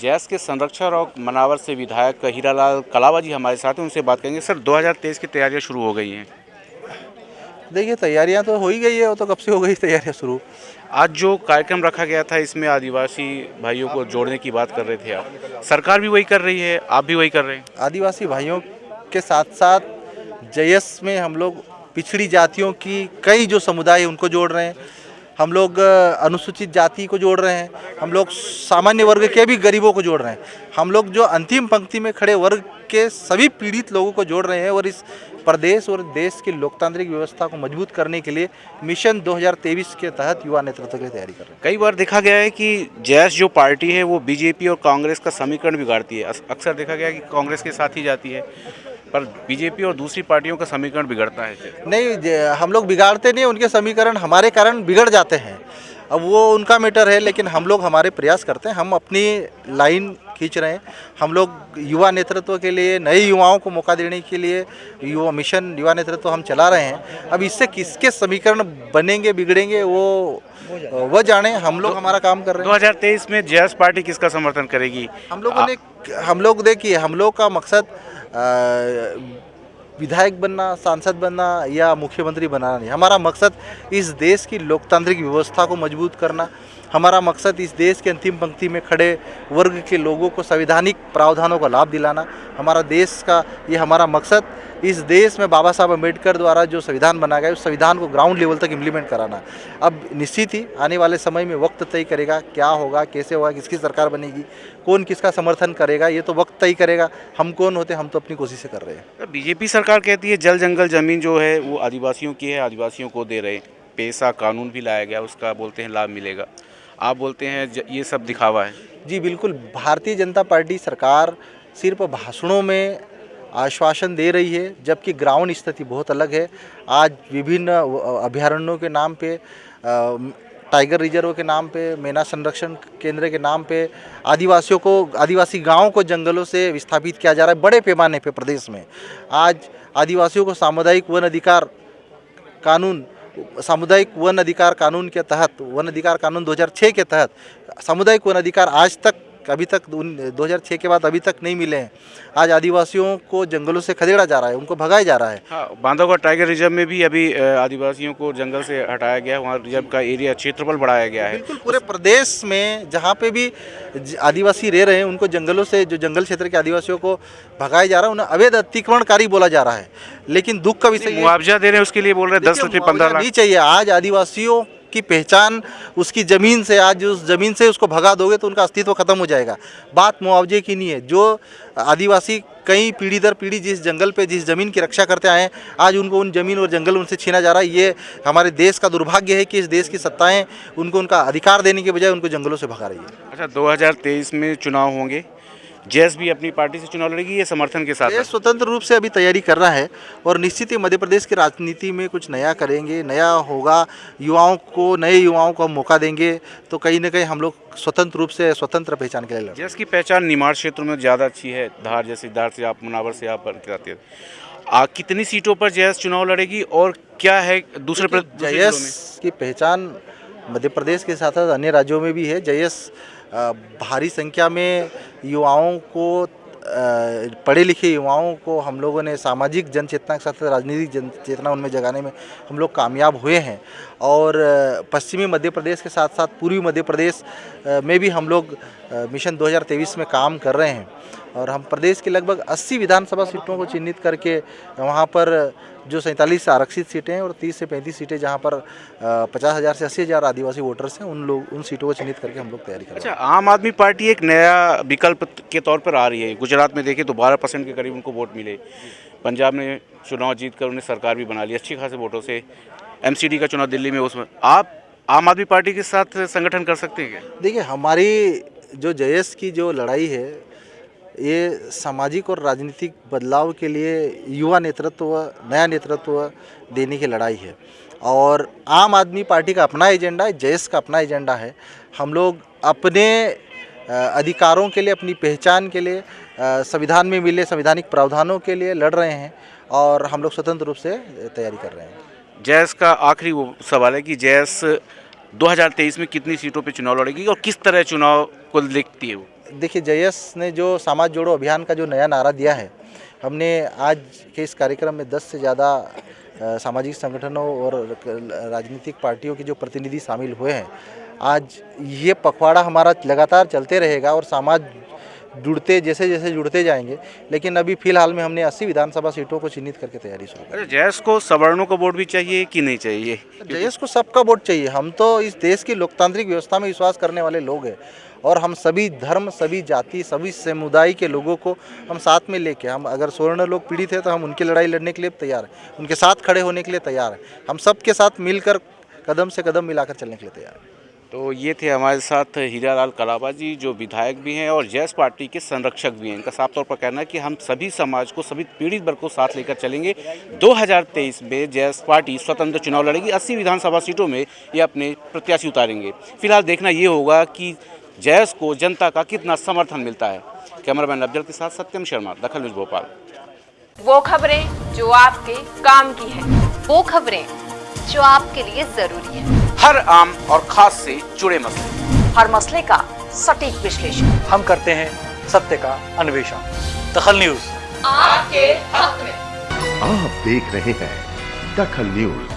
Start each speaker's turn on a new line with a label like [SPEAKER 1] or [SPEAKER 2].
[SPEAKER 1] जैस के संरक्षक और मनावर से विधायक हीरालाल कलावा जी हमारे साथ हैं उनसे बात करेंगे। सर 2023 की तैयारियाँ शुरू हो गई हैं।
[SPEAKER 2] देखिए तैयारियाँ तो हो ही गई है वो तो कब से हो गई तैयारियाँ शुरू?
[SPEAKER 1] आज जो कार्यक्रम रखा गया था इसमें आदिवासी भाइयों को जोड़ने की बात कर रहे थे आप। सरकार भी वही कर रही है आप भी वही कर रहे हैं?
[SPEAKER 2] आदिवासी भाइयों के साथ साथ जयस में हम लोग पिछड़ी जातियों की कई जो समुदाय उनको जोड़ रहे हैं। हम लोग अनुसूचित जाति को जोड़ रहे हैं, हम लोग सामान्य वर्ग के भी गरीबों को जोड़ रहे हैं। हम लोग जो अंतिम पंक्ति में खड़े वर्ग के सभी पीड़ित लोगों को जोड़ रहे हैं और इस प्रदेश और देश की लोकतांत्रिक व्यवस्था को मज़बूत करने के लिए मिशन 2023 के तहत युवा नेतृत्व की तैयारी कर रहे हैं।
[SPEAKER 1] कई बार देखा गया है कि जैस जो पार्टी है, वो बीजेपी और कांग्रेस का समीकरण बिगाड़ती है। अक्सर देखा गया है कि कांग्रेस के साथ ही जाती है। पर बीजेपी और दूसरी पार्टियों का समीकरण बिगड़ता है।
[SPEAKER 2] नहीं हम लोग बिगाड़ते नहीं, उनके समीकरण हमारे कारण बिगड़ जाते हैं। अब वो उनका मैटर है लेकिन हम लोग हमारे प्रयास करते हैं हम अपनी लाइन खींच रहे हैं। हम लोग युवा नेतृत्व के लिए नए युवाओं को मौका देने के लिए युवा मिशन युवा नेतृत्व हम चला रहे हैं। अब इससे किसके समीकरण बनेंगे बिगड़ेंगे वो वो जाने हम लोग हमारा काम कर रहे हैं।
[SPEAKER 1] 2023 में जैस पार्टी किसका समर्थन करेगी?
[SPEAKER 2] हम लोगों ने हम लोग देखिए हम लोग का मकसद विधायक बनना, सांसद बनना या मुख्यमंत्री बनाना नहीं। हमारा मकसद इस देश की लोकतांत्रिक व्यवस्था को मज़बूत करना हमारा मकसद इस देश के अंतिम पंक्ति में खड़े वर्ग के लोगों को संवैधानिक प्रावधानों का लाभ दिलाना, हमारा देश का ये हमारा मकसद, इस देश में बाबा साहब अंबेडकर द्वारा जो संविधान बना गया, उस संविधान को ग्राउंड लेवल तक इम्प्लीमेंट कराना। अब निश्चित ही आने वाले समय में वक्त तय करेगा, क्या होगा, कैसे होगा, किसकी सरकार बनेगी, कौन किसका समर्थन करेगा, ये तो वक्त तय करेगा। हम कौन होते, हम तो अपनी कोशिशें कर रहे हैं।
[SPEAKER 1] बीजेपी सरकार कहती है, जल जंगल ज़मीन जो है, वो आदिवासियों की है, आदिवासियों को दे रहे हैं। पैसा कानून भी लाया गया, उसका बोलते हैं, लाभ मिलेगा। आप बोलते हैं ये सब दिखावा है।
[SPEAKER 2] जी, बिल्कुल। भारतीय जनता पार्टी सरकार सिर्फ़ भाषणों में आश्वासन दे रही है, जबकि ग्राउंड स्थिति बहुत अलग है। आज विभिन्न अभ्यारण्यों के नाम पे टाइगर रिज़र्व के नाम पे, मेना संरक्षण केंद्र के नाम पे, आदिवासियों को, आदिवासी गाँवों को जंगलों से विस्थापित किया जा रहा है, बड़े पैमाने पे प्रदेश में। आज आदिवासियों को सामुदायिक वन अधिकार कानून सामुदायिक वन अधिकार कानून के तहत, वन अधिकार कानून 2006 के तहत सामुदायिक वन अधिकार आज तक अभी तक उन 2006 के बाद अभी तक नहीं मिले हैं। आज आदिवासियों को जंगलों से खदेड़ा जा रहा है उनको भगाया जा रहा है।
[SPEAKER 1] हाँ बांधवगढ़ टाइगर रिज़र्व में भी अभी आदिवासियों को जंगल से हटाया गया है वहाँ रिज़र्व का एरिया क्षेत्रफल बढ़ाया गया है।
[SPEAKER 2] बिल्कुल पूरे प्रदेश में जहाँ पे भी आदिवासी रह रहे हैं उनको जंगलों से जो जंगल क्षेत्र के आदिवासियों को भगाया जा रहा है उन्हें अवैध अतिक्रमणकारी बोला जा रहा है। लेकिन दुख का विषय
[SPEAKER 1] मुआवजा दे रहे हैं उसके लिए बोल रहे हैं दस रुपये पंद्रह लाख।
[SPEAKER 2] नहीं चाहिए। आज आदिवासियों की पहचान उसकी ज़मीन से, आज उस ज़मीन से उसको भगा दोगे तो उनका अस्तित्व खत्म हो जाएगा। बात मुआवजे की नहीं है। जो आदिवासी कई पीढ़ी दर पीढ़ी जिस जंगल पे, जिस ज़मीन की रक्षा करते आए हैं, आज उनको उन ज़मीन और जंगल उनसे छीना जा रहा है। ये हमारे देश का दुर्भाग्य है कि इस देश की सत्ताएँ उनको उनका अधिकार देने के बजाय उनको जंगलों से भगा रही है।
[SPEAKER 1] अच्छा 2023 में चुनाव होंगे। जैस भी अपनी पार्टी से चुनाव लड़ेगी ये समर्थन के साथ
[SPEAKER 2] स्वतंत्र रूप से अभी तैयारी कर रहा है और निश्चित ही मध्य प्रदेश की राजनीति में कुछ नया करेंगे नया होगा युवाओं को नए युवाओं को मौका देंगे तो कहीं ना कहीं हम लोग स्वतंत्र रूप से स्वतंत्र पहचान के लिए
[SPEAKER 1] जैस की पहचान निमाड़ क्षेत्र में ज़्यादा अच्छी है धार जैसे धार से आप मुनावर से आप जाते हैं। आ, कितनी सीटों पर जैस चुनाव लड़ेगी और क्या है दूसरे?
[SPEAKER 2] जयस की पहचान मध्य प्रदेश के साथ साथ अन्य राज्यों में भी है। जयस भारी संख्या में युवाओं को पढ़े लिखे युवाओं को हम लोगों ने सामाजिक जन चेतना के साथ साथ राजनीतिक जन चेतना उनमें जगाने में हम लोग कामयाब हुए हैं। और पश्चिमी मध्य प्रदेश के साथ साथ पूर्वी मध्य प्रदेश में भी हम लोग मिशन 2023 में काम कर रहे हैं। और हम प्रदेश की लगभग 80 विधानसभा सीटों को चिन्हित करके वहाँ पर जो सैंतालीस आरक्षित सीटें हैं और 30 से 35 सीटें जहाँ पर पचास हज़ार से अस्सी हज़ार आदिवासी वोटर्स हैं उन लोग उन सीटों को चिन्हित करके हम लोग तैयारी कर रहे
[SPEAKER 1] अच्छा आम आदमी पार्टी एक नया विकल्प के तौर पर आ रही है। गुजरात में देखिए तो बारह परसेंट के करीब उनको वोट मिले। पंजाब में चुनाव जीत कर उन्हें सरकार भी बना ली अच्छी खासे वोटों से। एमसीडी का चुनाव दिल्ली में उसमें आप आम आदमी पार्टी के साथ संगठन कर सकते हैं क्या?
[SPEAKER 2] देखिए हमारी जो जयस की जो लड़ाई है, ये सामाजिक और राजनीतिक बदलाव के लिए युवा नेतृत्व, नया नेतृत्व देने की लड़ाई है। और आम आदमी पार्टी का अपना एजेंडा है जयस का अपना एजेंडा है। हम लोग अपने अधिकारों के लिए, अपनी पहचान के लिए संविधान में मिले संवैधानिक प्रावधानों के लिए लड़ रहे हैं और हम लोग स्वतंत्र रूप से तैयारी कर रहे हैं।
[SPEAKER 1] जैस का आखिरी वो सवाल है कि जैस 2023 में कितनी सीटों पे चुनाव लड़ेगी और किस तरह चुनाव को देखती है वो।
[SPEAKER 2] देखिए जयस ने जो समाज जोड़ो अभियान का जो नया नारा दिया है हमने आज के इस कार्यक्रम में 10 से ज़्यादा सामाजिक संगठनों और राजनीतिक पार्टियों के जो प्रतिनिधि शामिल हुए हैं आज ये पखवाड़ा हमारा लगातार चलते रहेगा और समाज जुड़ते जैसे जैसे जुड़ते जाएँगे लेकिन अभी फ़िलहाल में हमने 80 विधानसभा सीटों को चिन्हित करके तैयारी शुरू
[SPEAKER 1] अच्छा जयस को सवर्णों का वोट भी चाहिए कि नहीं चाहिए?
[SPEAKER 2] जयस को सबका वोट चाहिए। हम तो इस देश की लोकतांत्रिक व्यवस्था में विश्वास करने वाले लोग हैं। और हम सभी धर्म, सभी जाति, सभी समुदाय के लोगों को हम साथ में लेके, हम अगर स्वर्ण लोग पीड़ित है तो हम उनकी लड़ाई लड़ने के लिए तैयार हैं। उनके साथ खड़े होने के लिए तैयार हैं। हम सबके साथ मिलकर कदम से कदम मिलाकर चलने के लिए तैयार हैं।
[SPEAKER 1] तो ये थे हमारे साथ हीरालाल कलाबा जी, जो विधायक भी हैं और जैस पार्टी के संरक्षक भी हैं। इनका साफ़ तौर पर कहना है कि हम सभी समाज को, सभी पीड़ित वर्ग को साथ लेकर चलेंगे। 2023 में जैस पार्टी स्वतंत्र चुनाव लड़ेगी। 80 विधानसभा सीटों में ये अपने प्रत्याशी उतारेंगे। फ़िलहाल देखना ये होगा कि जैस को जनता का कितना समर्थन मिलता है? कैमरामैन अफजल के साथ सत्यम शर्मा दखल न्यूज़ भोपाल।
[SPEAKER 3] वो खबरें जो आपके काम की है।
[SPEAKER 4] वो खबरें जो आपके लिए ज़रूरी है।
[SPEAKER 1] हर आम और खास से जुड़े मसले।
[SPEAKER 3] हर मसले का सटीक विश्लेषण।
[SPEAKER 5] हम करते हैं सत्य का अन्वेषण। दखल न्यूज़।
[SPEAKER 3] आपके हक में।
[SPEAKER 6] आप देख रहे हैं दखल न्यूज़।